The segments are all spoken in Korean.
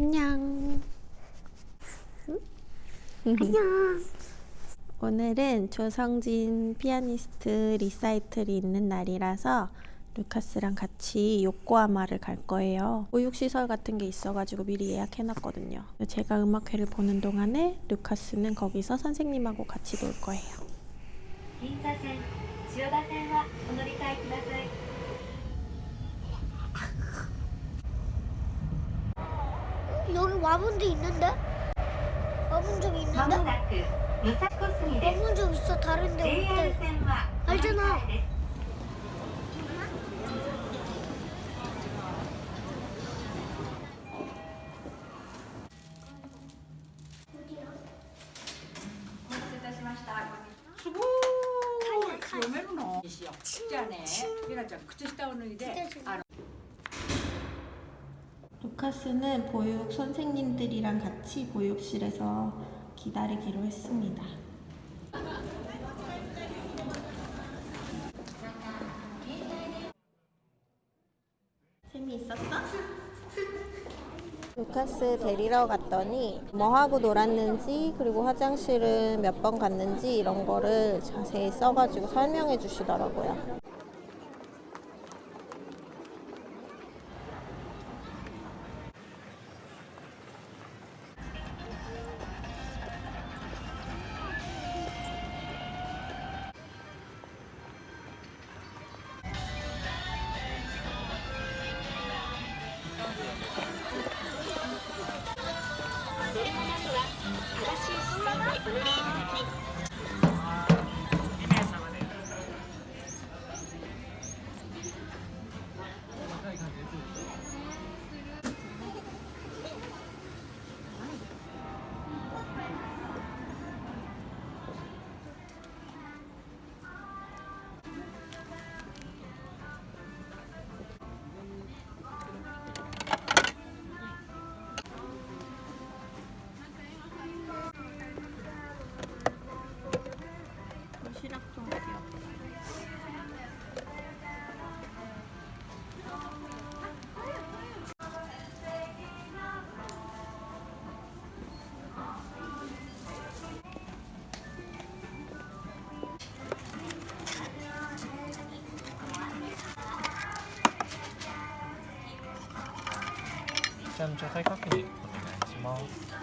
안녕. 안녕. 오늘은 조성진 피아니스트 리사이틀이 있는 날이라서 루카스랑 같이 요코하마를 갈 거예요. 보육시설 같은 게 있어가지고 미리 예약해놨거든요. 제가 음악회를 보는 동안에 루카스는 거기서 선생님하고 같이 놀 거예요. 여기 와본 데 있는데? 와본 적 있는데? 와본 적 있어 다른 데 없대 알잖아 수고! 요 멜로노. 시요. 진짜네. 이거 좀 그때 시다 오는 데. 루카스는 보육 선생님들이랑 같이 보육실에서 기다리기로 했습니다. 재미있었어? 루카스 데리러 갔더니 뭐 하고 놀았는지 그리고 화장실은 몇 번 갔는지 이런 거를 자세히 써가지고 설명해 주시더라고요. じゃあ、状態確認お願いします。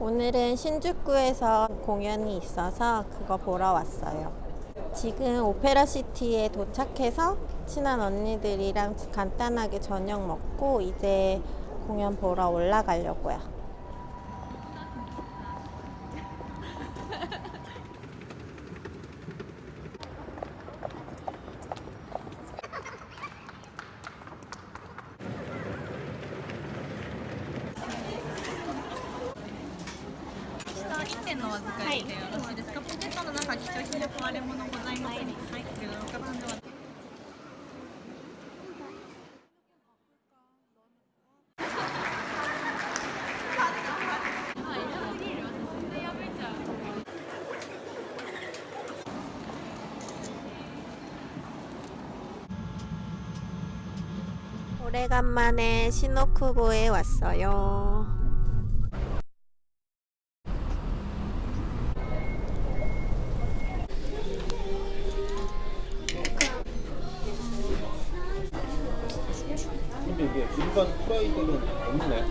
오늘은 신주쿠에서 공연이 있어서 그거 보러 왔어요. 지금 오페라 시티에 도착해서 친한 언니들이랑 간단하게 저녁 먹고 이제 공연 보러 올라가려고요. 오래간만에 시노쿠보에 왔어요. 1번 후라이드는 없네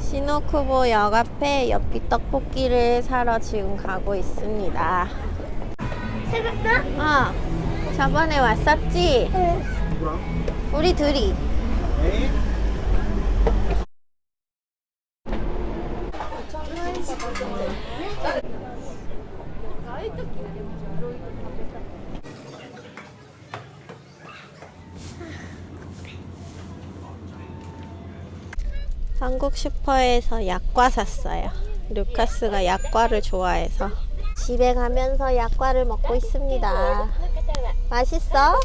시노쿠보 역 앞에 엽기 떡볶이를 사러 지금 가고 있습니다. 생각나? 어. 저번에 왔었지? 응. 우리 둘이. 한국 슈퍼에서 약과 샀어요. 루카스가 약과를 좋아해서. 집에 가면서 약과를 먹고 있습니다. 맛있어?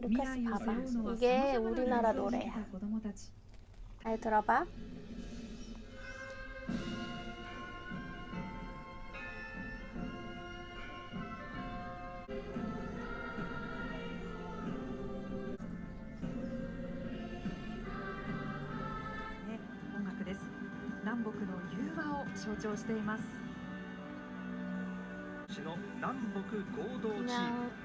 루카스 봐봐. 이게 우리나라 노래야. 잘 들어봐. 네, 音楽です南北の融和を象徴しています 市の南北合同チーム 그냥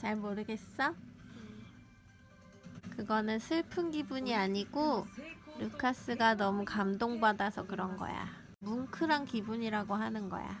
잘 모르겠어? 그거는 슬픈 기분이 아니고 루카스가 너무 감동받아서 그런 거야. 뭉클한 기분이라고 하는 거야.